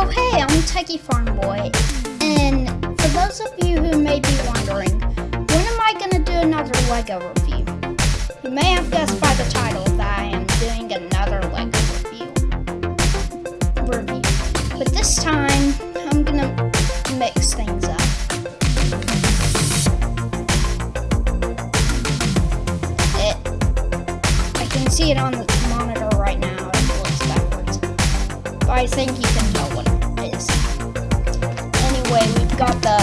Oh hey, I'm Techie Farm Boy, and for those of you who may be wondering, when am I gonna do another LEGO review? You may have guessed by the title that I am doing another LEGO review. Review. But this time, I'm gonna mix things up. It, I can see it on the monitor right now, it looks backwards. But I think you can tell what is. Anyway, we've got the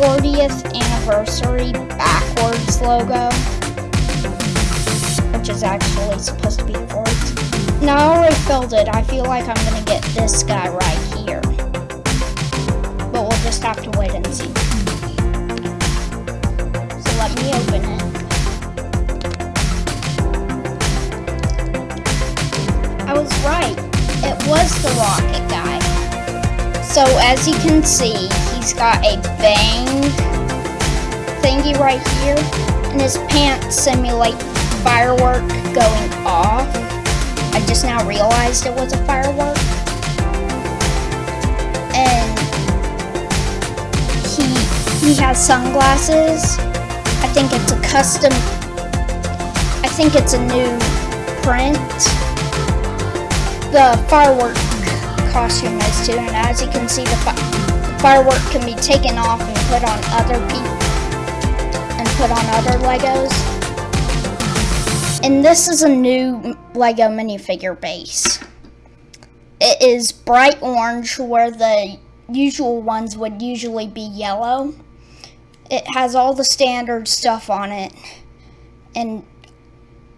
40th anniversary backwards logo, which is actually supposed to be forwards. Now I already filled it. I feel like I'm gonna get this guy right here. But we'll just have to wait and see. So let me open it. I was right. It was the rocket guy. So as you can see, he's got a bang thingy right here, and his pants simulate firework going off. I just now realized it was a firework. And he he has sunglasses. I think it's a custom I think it's a new print. The firework costume is too, and as you can see, the, fi the firework can be taken off and put on other people and put on other Legos. And this is a new Lego minifigure base. It is bright orange where the usual ones would usually be yellow. It has all the standard stuff on it and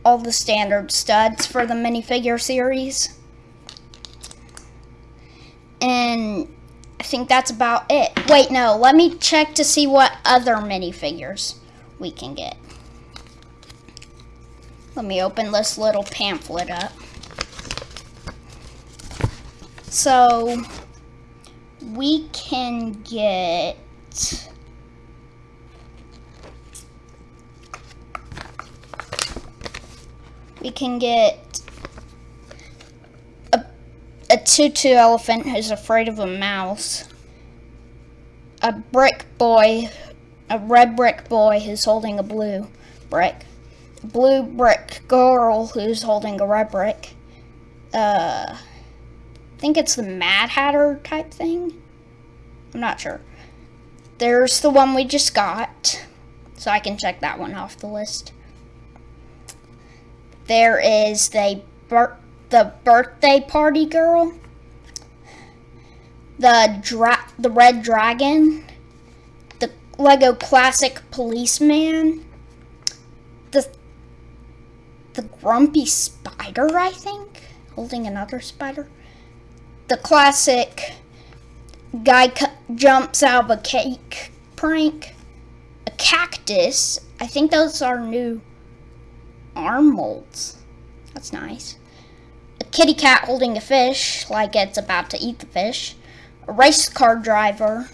all the standard studs for the minifigure series. And I think that's about it. Wait, no, let me check to see what other minifigures we can get. Let me open this little pamphlet up. So, we can get... We can get tutu elephant who's afraid of a mouse. A brick boy, a red brick boy who's holding a blue brick A blue brick girl who's holding a red brick. Uh, I think it's the Mad Hatter type thing. I'm not sure. There's the one we just got, so I can check that one off the list. There is the the birthday party girl, the dra the red dragon, the Lego classic policeman, the the grumpy spider, I think, holding another spider. The classic guy jumps out of a cake prank. A cactus. I think those are new arm molds. That's nice. Kitty cat holding a fish, like it's about to eat the fish. A race car driver.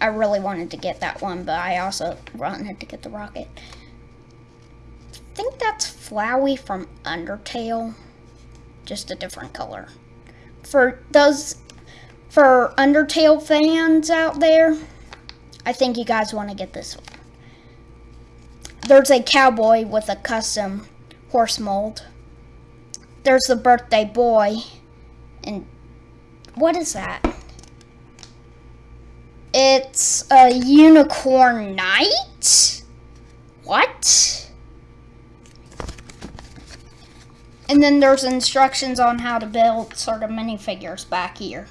I really wanted to get that one, but I also wanted to get the rocket I think that's Flowey from Undertale, just a different color. For those, for Undertale fans out there, I think you guys want to get this one. There's a cowboy with a custom horse mold. There's the birthday boy, and what is that? It's a unicorn knight? What? And then there's instructions on how to build sort of minifigures back here.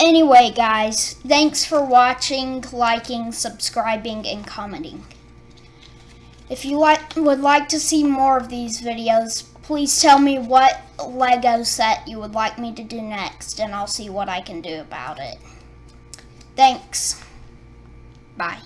Anyway, guys, thanks for watching, liking, subscribing, and commenting. If you like, would like to see more of these videos, please tell me what Lego set you would like me to do next, and I'll see what I can do about it. Thanks. Bye.